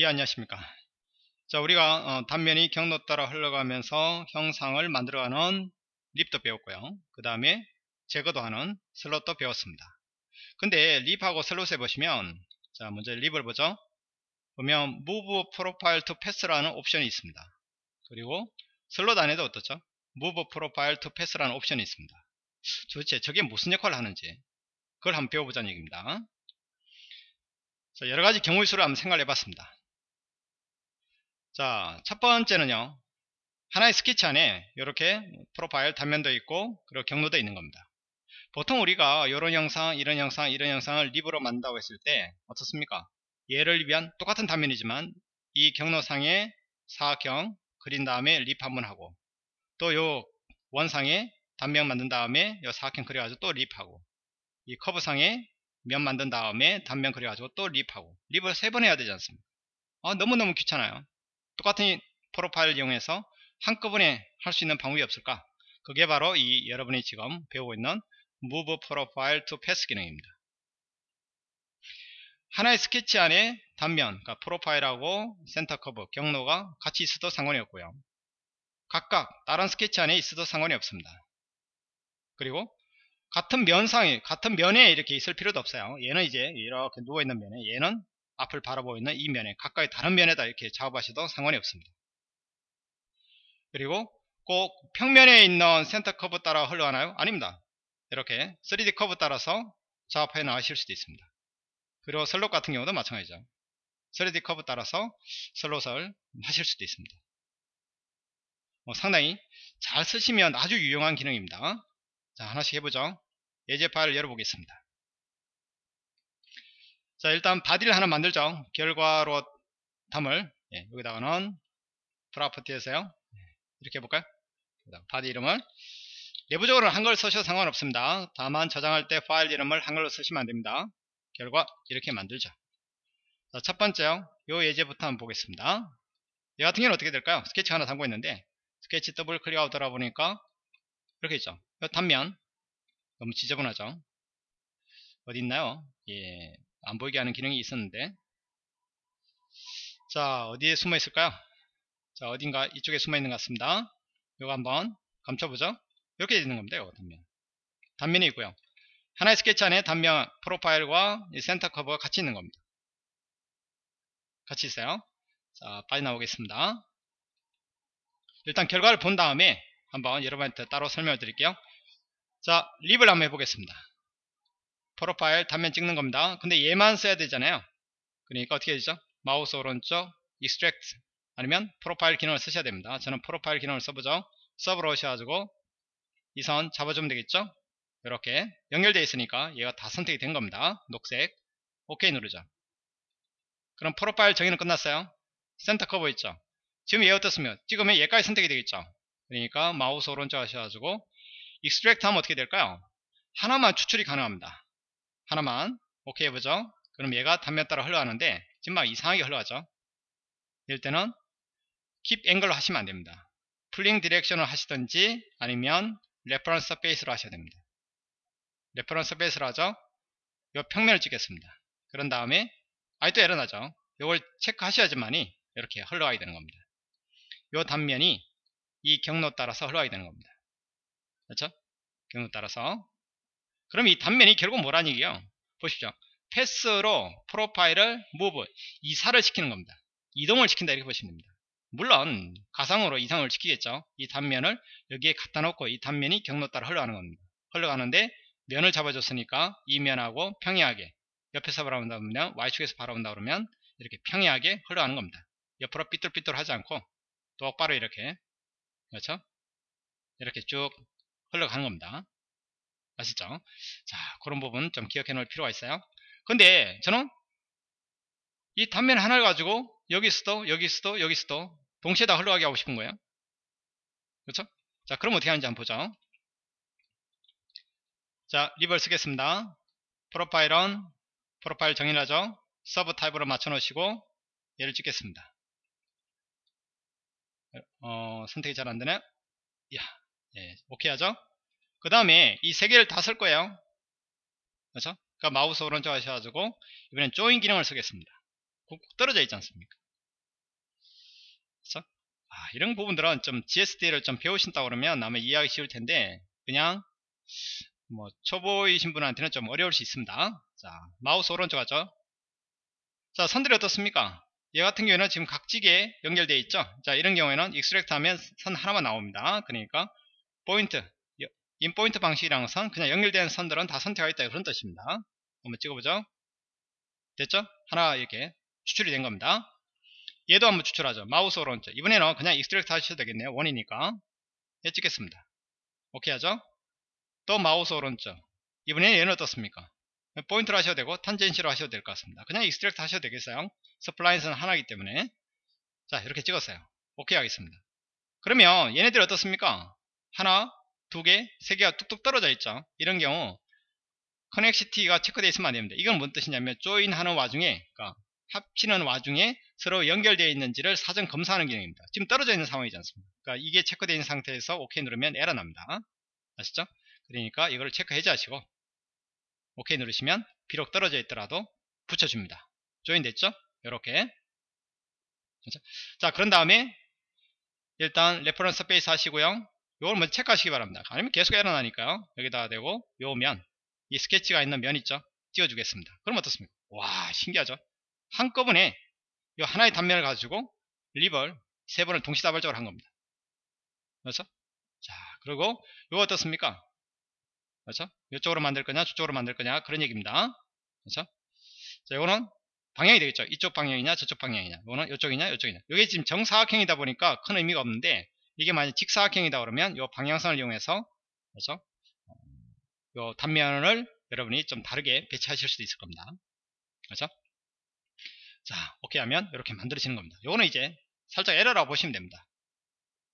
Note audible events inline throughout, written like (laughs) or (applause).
예 안녕하십니까? 자 우리가 어, 단면이 경로 따라 흘러가면서 형상을 만들어가는 rib도 배웠고요. 그 다음에 제거도 하는 slot도 배웠습니다. 근데 rib하고 slot에 보시면 자 먼저 rib을 보죠. 보면 move profile to path라는 옵션이 있습니다. 그리고 슬롯 안에도 어떻죠? move profile to path라는 옵션이 있습니다. 도대체 저게 무슨 역할을 하는지 그걸 한번 배워보자는 얘기입니다. 자, 여러가지 경우의 수를 한번 생각해 봤습니다 자, 첫 번째는요. 하나의 스케치 안에 이렇게 profile 단면도 있고 그리고 경로도 있는 겁니다. 보통 우리가 이런 형상, 이런 형상, 이런 형상을 rib으로 만든다고 했을 때 어떻습니까? 얘를 위한 똑같은 단면이지만 이 경로상에 사각형 그린 다음에 rib 한 번 하고 또 요 원상에 단면 만든 다음에 요 사각형 그려가지고 또 rib하고 이 curve상에 면 만든 다음에 단면 그려가지고 또 rib하고 rib을 세 번 해야 되지 않습니까? 아, 너무너무 귀찮아요. 똑같은 profile을 이용해서 한꺼번에 할 수 있는 방법이 없을까? 그게 바로 이 여러분이 지금 배우고 있는 Move Profile to Path 기능입니다. 하나의 스케치 안에 단면, 그러니까 profile하고 center curve, 경로가 같이 있어도 상관이 없고요. 각각 다른 스케치 안에 있어도 상관이 없습니다. 그리고 같은 면상에, 같은 면에 이렇게 있을 필요도 없어요. 얘는 이제 이렇게 누워있는 면에, 얘는 앞을 바라보고 있는 이 면에 가까이 다른 면에다 이렇게 작업하셔도 상관이 없습니다. 그리고 꼭 평면에 있는 center curve 따라 흘러가나요? 아닙니다. 이렇게 3D 커브 따라서 작업해 나가실 수도 있습니다. 그리고 슬롯 같은 경우도 마찬가지죠. 3D 커브 따라서 slot을 하실 수도 있습니다. 뭐 상당히 잘 쓰시면 아주 유용한 기능입니다. 자 하나씩 해보죠. 예제 파일을 열어보겠습니다. 자 일단 body를 하나 만들죠. 결과로 탐을. 예, 여기다가는 property에서요. 예, 이렇게 해볼까요? body 이름을. 내부적으로 한글 쓰셔도 상관없습니다. 다만 저장할 때 파일 이름을 한글로 쓰시면 안됩니다. 결과 이렇게 만들죠. 자, 첫 번째요. 요 예제부터 한번 보겠습니다. 이 같은 경우는 어떻게 될까요? 스케치 하나 담고 있는데 스케치 더블 클릭하고 들어 보니까 이렇게 있죠. 이 단면 너무 지저분하죠? 어디 있나요? 예, 안 보이게 하는 기능이 있었는데. 자 어디에 숨어 있을까요? 자 어딘가 이쪽에 숨어 있는 것 같습니다. 이거 한번 감춰보죠. 이렇게 되는 겁니다 이거 단면. 단면이 있고요. 하나의 스케치 안에 단면 profile과 center curve가 같이 있는 겁니다. 같이 있어요. 자 빨리 나오겠습니다. 일단 결과를 본 다음에 한번 여러분한테 따로 설명을 드릴게요. 자 립을 한번 해보겠습니다 프로파일 단면 찍는 겁니다. 근데 얘만 써야 되잖아요. 그러니까 어떻게 되죠? 마우스 오른쪽 extract 아니면 프로파일 기능을 쓰셔야 됩니다. 저는 프로파일 기능을 써보죠. 서브로 오셔가지고 이 선 잡아주면 되겠죠? 이렇게 연결되어 있으니까 얘가 다 선택이 된 겁니다. 녹색 OK 누르죠. 그럼 profile 정의는 끝났어요. center curve 있죠. 지금 얘 어떻습니까? 찍으면 얘까지 선택이 되겠죠. 그러니까 마우스 오른쪽 하셔가지고 extract 하면 어떻게 될까요? 하나만 추출이 가능합니다. 하나만 오케이 해보죠. 그럼 얘가 단면 따라 흘러가는데 지금 막 이상하게 흘러가죠. 이럴 때는 keep angle로 하시면 안됩니다. pulling direction을 하시든지 아니면 reference surface로 하셔야 됩니다. reference surface로 하죠. 이 평면을 찍겠습니다. 그런 다음에 아직도 에러 나죠. 이걸 체크하셔야지만이 이렇게 흘러가게 되는 겁니다. 이 단면이 이 경로 따라서 흘러가게 되는 겁니다. 그렇죠? 경로 따라서 그럼 이 단면이 결국 뭐라는 얘기예요? 보십시오. path로 profile을 move 이사를 시키는 겁니다. 이동을 시킨다 이렇게 보시면 됩니다. 물론 가상으로 이사를 시키겠죠. 이 단면을 여기에 갖다 놓고 이 단면이 경로 따라 흘러가는 겁니다. 흘러가는데 면을 잡아줬으니까 이 면하고 평이하게 옆에서 바라본다 그러면 Y축에서 바라본다 그러면 이렇게 평이하게 흘러가는 겁니다. 옆으로 삐뚤삐뚤 하지 않고 똑바로 이렇게 그렇죠? 이렇게 쭉 흘러가는 겁니다. 아시죠? 자, 그런 부분 좀 기억해 놓을 필요가 있어요. 근데 저는 이 단면 하나를 가지고 여기서도 여기서도 여기서도 동시에 다 흘러가게 하고 싶은 거예요. 그렇죠? 자, 그럼 어떻게 하는지 한번 보죠. 자, rib을 쓰겠습니다. profile은 profile 정의하죠. sub 타입으로 맞춰 놓으시고 얘를 찍겠습니다. 어, 선택이 잘 안되네. 야, 예, 오케이 하죠? 그 다음에 이 세 개를 다 쓸 거예요. 그렇죠? 그러니까 마우스 오른쪽 하셔가지고 이번엔 join 기능을 쓰겠습니다. 꾹꾹 떨어져 있지 않습니까? 이런 부분들은 좀 GSD를 좀 배우신다 그러면 아마 이해하기 쉬울 텐데 그냥 뭐 초보이신 분한테는 좀 어려울 수 있습니다 자 마우스 오른쪽 하죠 자 선들이 어떻습니까 얘 같은 경우에는 지금 각지게 연결되어 있죠 자 이런 경우에는 extract 하면 선 하나만 나옵니다 그러니까 point in point 방식이랑 선 그냥 연결되는 선들은 다 선택하고 있다. 그런 뜻입니다. 한번 찍어보죠. 됐죠? 하나 이렇게 추출이 된 겁니다. 얘도 한번 추출하죠. 마우스 오른쪽. 이번에는 그냥 extract 하셔도 되겠네요. 원이니까. 얘 찍겠습니다. 오케이 하죠? 또 마우스 오른쪽. 이번에는 얘는 어떻습니까? point로 하셔도 되고 tangency로 하셔도 될 것 같습니다. 그냥 extract 하셔도 되겠어요. spline은 하나이기 때문에. 자 이렇게 찍었어요. 오케이 하겠습니다. 그러면 얘네들이 어떻습니까? 하나 두 개, 세 개가 뚝뚝 떨어져 있죠. 이런 경우 connexity가 체크되어 있으면 안 됩니다. 이건 뭔 뜻이냐면 join 하는 와중에 그러니까 합치는 와중에 서로 연결되어 있는지를 사전 검사하는 기능입니다. 지금 떨어져 있는 상황이지 않습니까? 그러니까 이게 체크되어 있는 상태에서 오케이 누르면 에러 납니다. 아시죠? 그러니까 이거를 체크 해제하시고 오케이 누르시면 비록 떨어져 있더라도 붙여줍니다. join 됐죠? 이렇게. 자 그런 다음에 일단 reference surface 하시고요 요걸 먼저 체크하시기 바랍니다. 아니면 계속 에러 나니까요. 여기다가 대고 요 면 이 스케치가 있는 면 있죠? 띄워주겠습니다. 그럼 어떻습니까? 와 신기하죠? 한꺼번에 이 하나의 단면을 가지고 리벌 세 번을 동시다발적으로 한 겁니다. 그렇죠? 자 그리고 이거 어떻습니까? 그렇죠? 이쪽으로 만들 거냐 저쪽으로 만들 거냐 그런 얘기입니다. 그렇죠? 자 이거는 방향이 되겠죠? 이쪽 방향이냐 저쪽 방향이냐. 이거는 이쪽이냐 이쪽이냐. 이게 지금 정사각형이다 보니까 큰 의미가 없는데 이게 만약 직사각형이다 그러면 이 방향성을 이용해서 그렇죠 요 단면을 여러분이 좀 다르게 배치하실 수도 있을 겁니다 그렇죠 자 오케이 하면 이렇게 만들어지는 겁니다 요거는 이제 살짝 에러라고 보시면 됩니다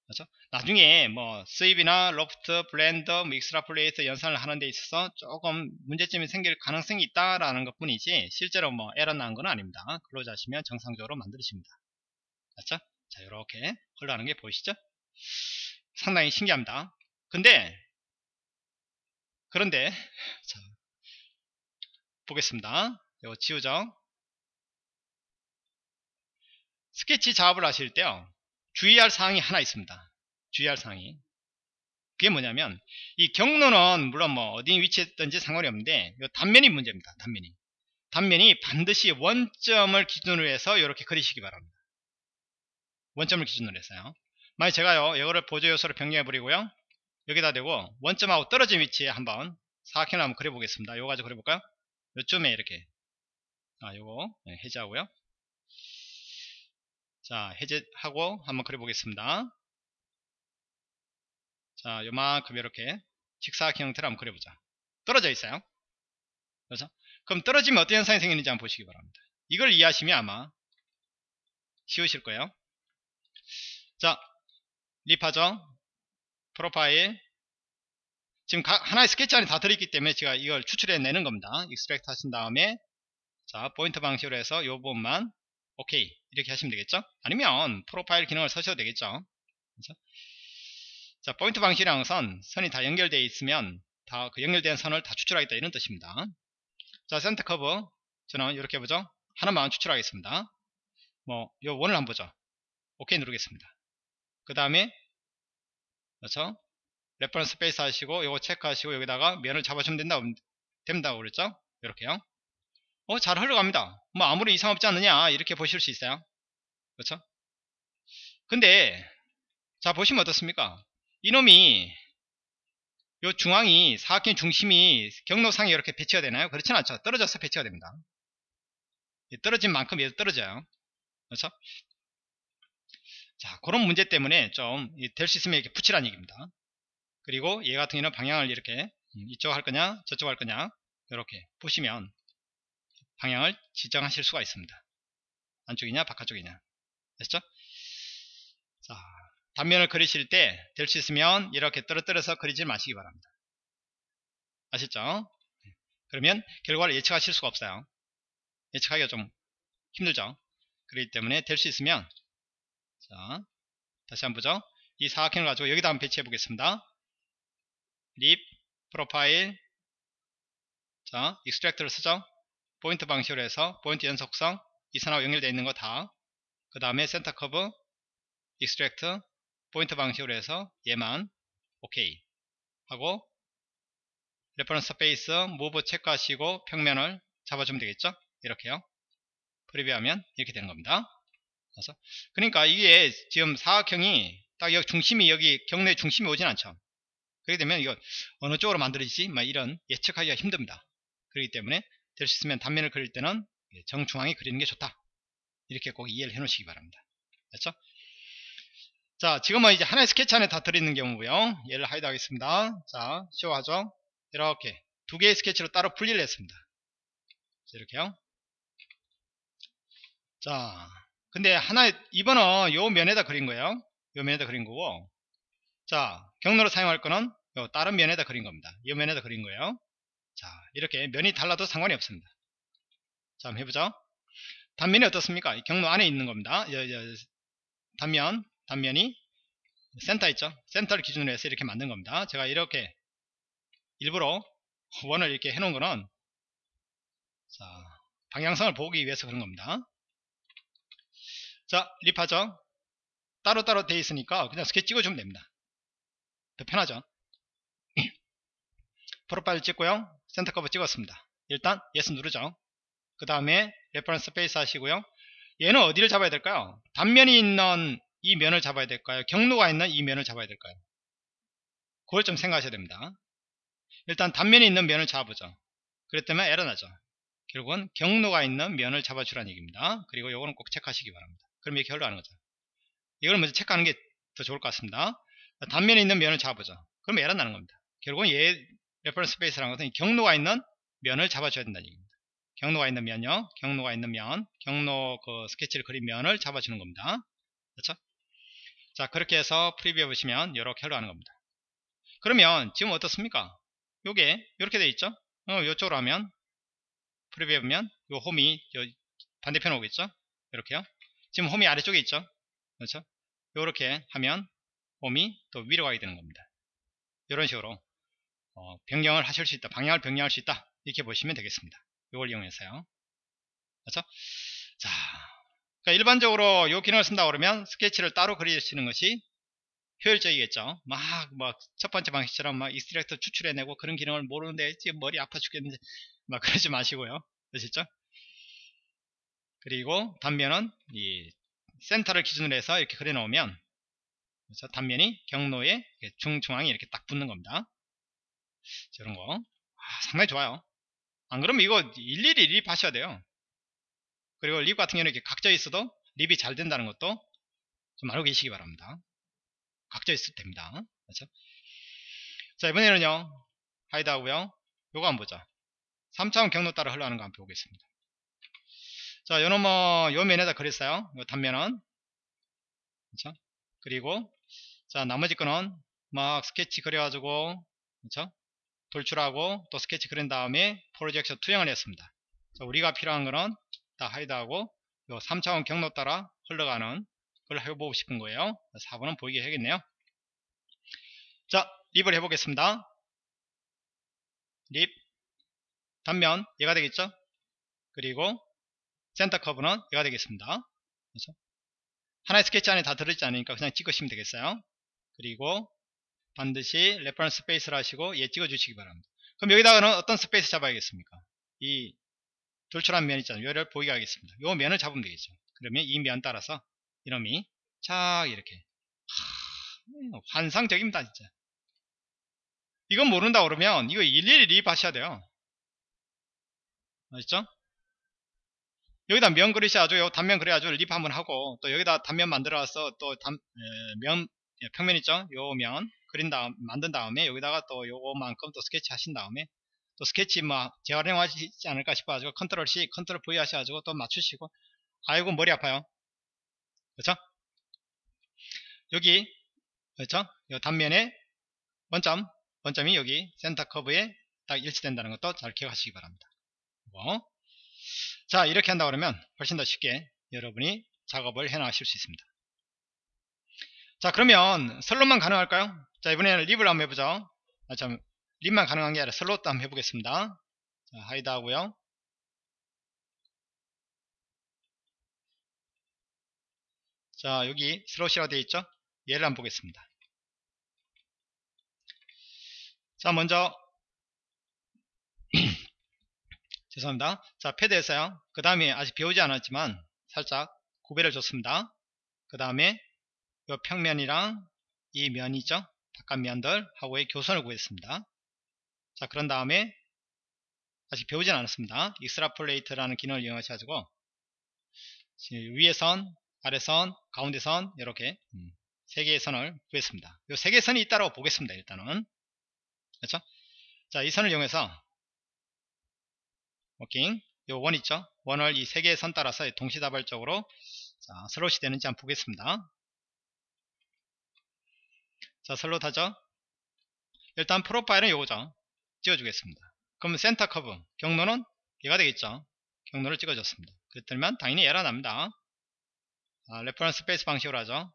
그렇죠? 나중에 뭐 sweep이나 loft, blend, 뭐 extrapolate 연산을 하는 데 있어서 조금 문제점이 생길 가능성이 있다라는 것 뿐이지 실제로 뭐 에러 나는 건 아닙니다 close 하시면 정상적으로 만들어집니다 그렇죠? 자 이렇게 흘러가는 게 보이시죠? 상당히 신기합니다. 근데 그런데 자, 보겠습니다. 이거 지우죠 스케치 작업을 하실 때요 주의할 사항이 하나 있습니다. 주의할 사항이. 그게 뭐냐면 이 경로는 물론 뭐 어디 위치에 있든지 상관이 없는데 이 단면이 문제입니다 단면이. 단면이 반드시 원점을 기준으로 해서 이렇게 그리시기 바랍니다. 원점을 기준으로 해서요 만약 제가요 이거를 보조 요소로 변경해 버리고요. 여기다 대고 원점하고 떨어진 위치에 한번 사각형을 한번 그려 보겠습니다. 요거 가지고 그려 볼까요? 요쯤에 이렇게. 아 요거 네, 해제하고요. 자 해제하고 한번 그려 보겠습니다. 자 요만큼 이렇게 직사각형 형태로 한번 그려보자. 떨어져 있어요? 그렇죠 그럼 떨어지면 어떤 현상이 생기는지 한번 보시기 바랍니다. 이걸 이해하시면 아마 쉬우실 거예요. 자 rib하죠 profile 지금 하나의 스케치 안에 다 들어있기 때문에 제가 이걸 추출해 내는 겁니다. extract 하신 다음에. 자 포인트 방식으로 해서 이 부분만 오케이 이렇게 하시면 되겠죠? 아니면 profile 기능을 쓰셔도 되겠죠? 그렇죠? 자 포인트 방식이랑 선 선이 다 연결되어 있으면 다 그 연결된 선을 다 추출하겠다 이런 뜻입니다. 자 center curve 저는 이렇게 보죠? 하나만 추출하겠습니다. 뭐 요 원을 한번 보죠? 오케이 누르겠습니다. 그 다음에 그렇죠 reference surface 하시고 요거 체크하시고 여기다가 면을 잡아주면 된다 된다고 그랬죠 이렇게요 어, 잘 흘러갑니다. 뭐 아무 이상 없지 않느냐 이렇게 보실 수 있어요. 그렇죠? 근데 자 보시면 어떻습니까? 이놈이 요 중앙이 사각형 중심이 경로상에 이렇게 배치가 되나요? 그렇진 않죠. 떨어져서 배치가 됩니다. 떨어진 만큼 얘도 떨어져요. 그렇죠? 자 그런 문제 때문에 좀 될 수 있으면 이렇게 붙이라는 얘기입니다. 그리고 얘 같은 경우는 방향을 이렇게 음, 이쪽 할 거냐 저쪽 할 거냐 이렇게 보시면 방향을 지정하실 수가 있습니다. 안쪽이냐 바깥쪽이냐 됐죠? 자 단면을 그리실 때 될 수 있으면 이렇게 떨어뜨려서 그리지 마시기 바랍니다. 아셨죠? 그러면 결과를 예측하실 수가 없어요. 예측하기가 좀 힘들죠? 그렇기 때문에 될 수 있으면 자 다시 한번 보죠. 이 사각형을 가지고 여기다 한번 배치해 보겠습니다. 립 profile 자 extract를 쓰죠. 포인트 방식으로 해서 포인트 연속성 이 선하고 연결되어 있는 거 다 그 다음에 center curve extract 포인트 방식으로 해서 얘만 오케이 하고 reference surface move 체크하시고 평면을 잡아주면 되겠죠 이렇게요 프리뷰하면 이렇게 되는 겁니다 그래서. 그러니까 이게 지금 사각형이 딱 여기 중심이 여기 경로의 중심이 오진 않죠. 그렇게 되면 이거 어느 쪽으로 만들어지지? 막 이런 예측하기가 힘듭니다. 그렇기 때문에 될 수 있으면 단면을 그릴 때는 정중앙에 그리는 게 좋다. 이렇게 꼭 이해를 해 놓으시기 바랍니다. 됐죠? 자 지금은 이제 하나의 스케치 안에 다 들어있는 경우고요. 얘를 hide 하겠습니다. 자 show하죠? 이렇게 두 개의 스케치로 따로 분리를 했습니다. 이렇게요. 자 근데 하나 이번은 요 면에다 그린 거예요. 요 면에다 그린 거고. 자 경로로 사용할 거는 요 다른 면에다 그린 겁니다. 요 면에다 그린 거예요. 자 이렇게 면이 달라도 상관이 없습니다. 자 한번 해보죠. 단면이 어떻습니까? 경로 안에 있는 겁니다. 여, 여, 단면 단면이 센터 있죠? 센터를 기준으로 해서 이렇게 만든 겁니다. 제가 이렇게 일부러 원을 이렇게 해놓은 거는 자 방향성을 보기 위해서 그런 겁니다 자 rib하죠 따로따로 돼 있으니까 그냥 스케치 찍어주면 됩니다. 더 편하죠? (clears throat) profile 찍고요. center curve 찍었습니다. 일단 yes 누르죠. 그 다음에 reference surface 하시고요. 얘는 어디를 잡아야 될까요? 단면이 있는 이 면을 잡아야 될까요? 경로가 있는 이 면을 잡아야 될까요? 그걸 좀 생각하셔야 됩니다. 일단 단면이 있는 면을 잡아보죠. 그랬다면 에러 나죠. 결국은 경로가 있는 면을 잡아주라는 얘기입니다. 그리고 요거는 꼭 체크하시기 바랍니다 그럼 이렇게 흘러가는 거죠. 이걸 먼저 체크하는 게 더 좋을 것 같습니다. 단면에 있는 면을 잡아보죠. 그럼 에러 나는 겁니다. 결국은 얘 reference surface라는 것은 경로가 있는 면을 잡아줘야 된다는 얘기입니다. 경로가 있는 면요. 경로가 있는 면, 경로 그 스케치를 그린 면을 잡아주는 겁니다. 그렇죠? 자 그렇게 해서 프리뷰해 보시면 이렇게 흘러가는 겁니다. 그러면 지금 어떻습니까? 요게 이렇게 돼 있죠? 어, 이쪽으로 하면 프리뷰해 보면 요 홈이 요 반대편 오겠죠? 이렇게요. 지금 홈이 아래쪽에 있죠? 그렇죠? 이렇게 하면 홈이 또 위로 가게 되는 겁니다. 이런 식으로 어, 변경을 하실 수 있다 방향을 변경할 수 있다 이렇게 보시면 되겠습니다. 이걸 이용해서요. 그렇죠? 자 그러니까 일반적으로 이 기능을 쓴다 그러면 스케치를 따로 그리시는 것이 효율적이겠죠? 막 뭐 첫 번째 방식처럼 막 extract 추출해내고 그런 기능을 모르는데 지금 머리 아파 죽겠는데 막 그러지 마시고요. 아시죠 그리고 단면은 이 센터를 기준으로 해서 이렇게 그려 놓으면 그래서 단면이 경로에 정중앙에 이렇게 딱 붙는 겁니다. 이런 거 아, 상당히 좋아요. 안 그러면 이거 일일이 rib 하셔야 돼요. 그리고 rib 같은 경우는 이렇게 각져 있어도 rib이 잘 된다는 것도 좀 알고 계시기 바랍니다. 각져 있어도 됩니다. 그렇죠? 자 이번에는요 hide 하고요 요거 한번 보자 3차원 경로 따라 흘러가는 거 한번 보겠습니다. 자, 요놈 뭐, 요 면에다 그렸어요. 요 단면은. 그쵸? 그리고, 자, 나머지 거는 막 스케치 그려가지고, 그쵸? 돌출하고, 또 스케치 그린 다음에 projection 투영을 했습니다. 자, 우리가 필요한 거는 다 hide하고, 요 3차원 경로 따라 흘러가는 걸 해보고 싶은 거예요. 4번은 보이게 해야겠네요. 자, rib을 해보겠습니다. rib, 단면, 얘가 되겠죠? 그리고 center curve는 얘가 되겠습니다. 그렇죠? 하나의 스케치 안에 다 들어있지 않으니까 그냥 찍으시면 되겠어요. 그리고 반드시 reference surface를 하시고 얘 찍어주시기 바랍니다. 그럼 여기다가는 어떤 surface 잡아야겠습니까? 이 돌출한 면 있잖아요. 얘를 보이게 하겠습니다. 이 면을 잡으면 되겠죠. 그러면 이 면 따라서 이놈이 착 이렇게 하, 환상적입니다 진짜. 이건 모른다 그러면 이거 일일이 rib 하셔야 돼요. 아시죠? 여기다 면 그리셔야죠. 요 단면 그래야죠. rib 한번 하고 또 여기다 단면 만들어서 또면 예, 평면 있죠. 요 면 그린 다음 만든 다음에 여기다가 또 요거만큼 또 스케치 하신 다음에 또 스케치 뭐 재활용하시지 않을까 싶어가지고 control C, control V 하셔가지고 또 맞추시고 아이고 머리 아파요. 그렇죠? 여기 그렇죠? 요 단면에 원점 원점이 여기 center curve에 딱 일치된다는 것도 잘 기억하시기 바랍니다. 뭐. 자 이렇게 한다 그러면 훨씬 더 쉽게 여러분이 작업을 해 나가실 수 있습니다. 자 그러면 slot만 가능할까요? 자 이번에는 rib을 한번 해보죠. 아, 참 rib만 가능한 게 아니라 slot도 한번 해보겠습니다. 자 hide 하고요. 자 여기 slot이라고 되어 있죠? 얘를 한번 보겠습니다. 자 먼저 (clears throat) 죄송합니다. 자 pad에서요. 그 다음에 아직 배우지 않았지만 살짝 구배를 줬습니다. 그 다음에 이 평면이랑 이 면이죠. 바깥 면들 하고의 교선을 구했습니다. 자 그런 다음에 아직 배우진 않았습니다. extrapolate라는 기능을 이용하셔가지고 위에 선 아래 선 가운데 선 이렇게 음, 세 개의 선을 구했습니다. 이 세 개의 선이 있다고 보겠습니다 일단은. 그렇죠? 자 이 선을 이용해서 워킹 요 원 있죠? 원을 이 세 개의 선 따라서 동시다발적으로 자, slot이 되는지 한번 보겠습니다. 자 슬롯 하죠? 일단 profile은 요거죠. 찍어주겠습니다. 그럼 center curve 경로는 얘가 되겠죠? 경로를 찍어줬습니다. 그랬더니 당연히 에러 납니다. 아, reference surface 방식으로 하죠.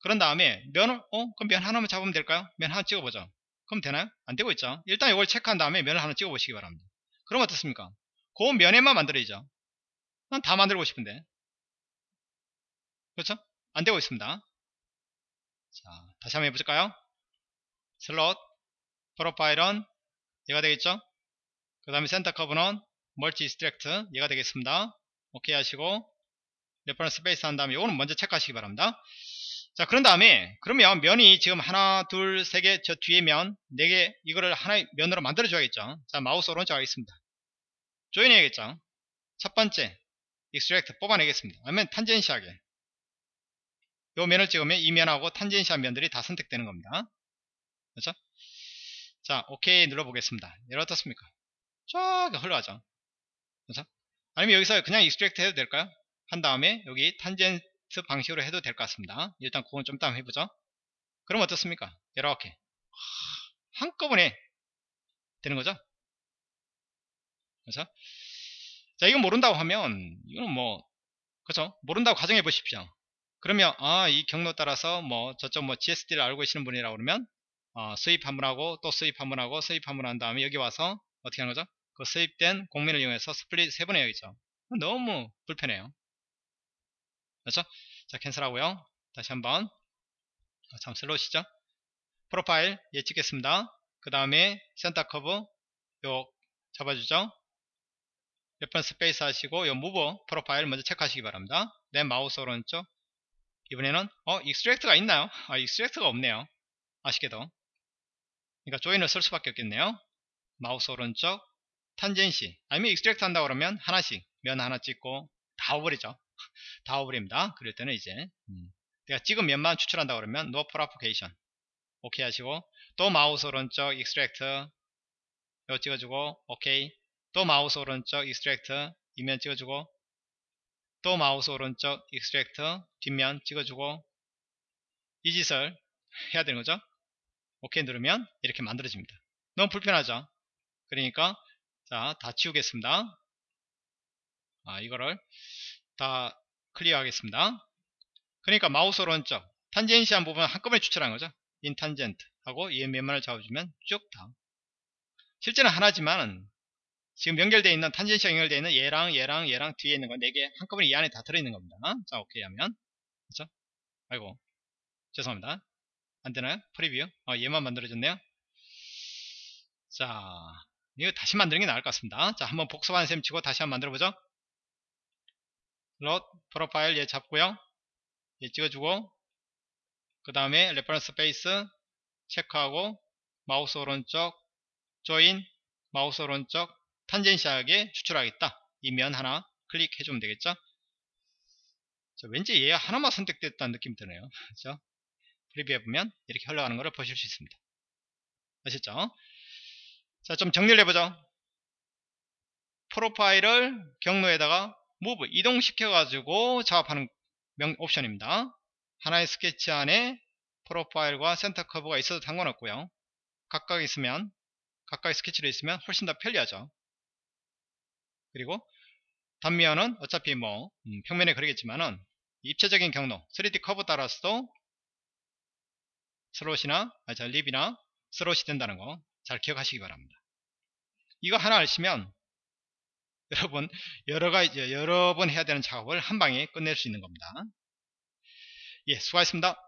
그런 다음에 면을 어? 그럼 면 하나만 잡으면 될까요? 면 하나 찍어보죠. 그럼 되나요? 안되고 있죠. 일단 이걸 체크한 다음에 면을 하나 찍어보시기 바랍니다. 그럼 어떻습니까? 그 면에만 만들어야죠. 난 다 만들고 싶은데. 그렇죠? 안 되고 있습니다. 자 다시 한번 해볼까요? slot profile은 얘가 되겠죠? 그 다음에 center curve는 multi extract 얘가 되겠습니다. 오케이 하시고 reference surface 한 다음에 이거는 먼저 체크하시기 바랍니다. 자 그런 다음에 그러면 면이 지금 하나 둘 세 개 저 뒤에 면 네 개 이거를 하나의 면으로 만들어 줘야겠죠? 자 마우스 오른쪽 하겠습니다 join 해야겠죠? 첫 번째 extract 뽑아내겠습니다. 아니면 tangency하게. 요 면을 찍으면 이 면하고 tangency한 면들이 다 선택되는 겁니다. 그렇죠? 자 오케이 눌러 보겠습니다. 얘를 어떻습니까? 쫙 흘러가죠. 그렇죠? 아니면 여기서 그냥 extract 해도 될까요? 한 다음에 여기 탄젠트 방식으로 해도 될 것 같습니다. 일단 그건 좀 이따 해보죠. 그럼 어떻습니까? 이렇게. 한꺼번에 되는 거죠. 그렇죠? 자 이건 모른다고 하면 이거는 뭐 그렇죠? 모른다고 가정해 보십시오. 그러면 아 이 경로 따라서 뭐 저쪽 뭐 GSD를 알고 계시는 분이라고 그러면 어, 수입 한번 하고 또 수입 한번 하고 수입 한번 한 다음에 여기 와서 어떻게 하는 거죠? 그 수입된 공민을 이용해서 split 세 번 해야겠죠. 너무 불편해요. 그렇죠? 자 cancel 하고요 다시 한번 아, 참 slot이죠 profile 얘 찍겠습니다 그 다음에 center curve 요 잡아주죠 reference surface 하시고 요 move profile 먼저 체크하시기 바랍니다. 내 마우스 오른쪽. 이번에는 어 extract가 있나요? 아 extract가 없네요. 아쉽게도. 그러니까 join을 쓸 수밖에 없겠네요. 마우스 오른쪽. tangency. 아니면 extract 한다 그러면 하나씩 면 하나 찍고 다 오버리죠. (laughs) 다 오버립니다. 그럴 때는 이제. 음. 내가 찍은 면만 추출한다 그러면 no propagation. 오케이 하시고 또 마우스 오른쪽. extract 이거 찍어주고 오케이 또 마우스 오른쪽 extract 이면 찍어주고 또 마우스 오른쪽 extract 뒷면 찍어주고 이 짓을 해야 되는 거죠. 오케이 누르면 이렇게 만들어집니다. 너무 불편하죠. 그러니까 자다 치우겠습니다. 아 이거를 다 clear 하겠습니다. 그러니까 마우스 오른쪽 tangency한 부분 한꺼번에 추출한 거죠. in tangent 하고 이 면만을 잡아주면 쭉 다. 실제는 하나지만 지금 연결되어 있는 tangency가 연결되어 있는 얘랑 얘랑 얘랑 뒤에 있는 거 4개 한꺼번에 이 안에 다 들어있는 겁니다. 자 오케이 하면 그렇죠? 아이고 죄송합니다. 안되나요? preview 어, 얘만 만들어졌네요. 자 이거 다시 만드는 게 나을 것 같습니다. 자 한번 복습하는 셈 치고 다시 한번 만들어보죠. slot profile 얘 잡고요 얘 찍어주고 그 다음에 reference surface 체크하고 마우스 오른쪽 join 마우스 오른쪽 tangency하게 추출하겠다. 이면 하나 클릭해 주면 되겠죠? 자, 왠지 얘 하나만 선택됐다는 느낌이 드네요. (laughs) 그렇죠? preview해 보면 이렇게 흘러가는 것을 보실 수 있습니다. 아셨죠? 자 좀 정리를 해보죠. profile을 경로에다가 move 이동시켜 가지고 작업하는 명, 옵션입니다. 하나의 스케치 안에 profile과 center curve가 있어도 상관없고요. 각각 있으면 각각의 스케치로 있으면 훨씬 더 편리하죠 그리고 단면은 어차피 뭐 음, 평면에 그러겠지만은 입체적인 경로 3D 커브 따라서도 slot이나 아, 자, rib이나 slot이 된다는 거 잘 기억하시기 바랍니다 이거 하나 아시면 (laughs) 여러분 여러 가지 여러 번 해야 되는 작업을 한 방에 끝낼 수 있는 겁니다. 예 수고하셨습니다